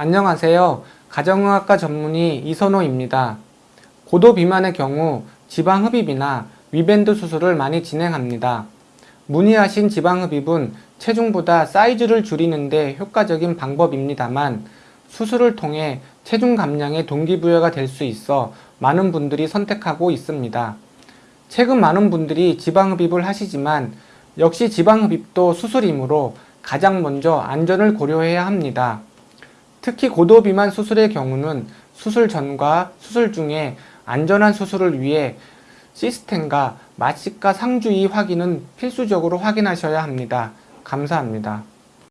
안녕하세요. 가정의학과 전문의 이선호입니다. 고도 비만의 경우 지방 흡입이나 위밴드 수술을 많이 진행합니다. 문의하신 지방 흡입은 체중보다 사이즈를 줄이는 데 효과적인 방법입니다만 수술을 통해 체중 감량의 동기부여가 될 수 있어 많은 분들이 선택하고 있습니다. 최근 많은 분들이 지방 흡입을 하시지만 역시 지방 흡입도 수술이므로 가장 먼저 안전을 고려해야 합니다. 특히 고도 비만 수술의 경우는 수술 전과 수술 중에 안전한 수술을 위해 시스템과 마취과 상주의 확인은 필수적으로 확인하셔야 합니다. 감사합니다.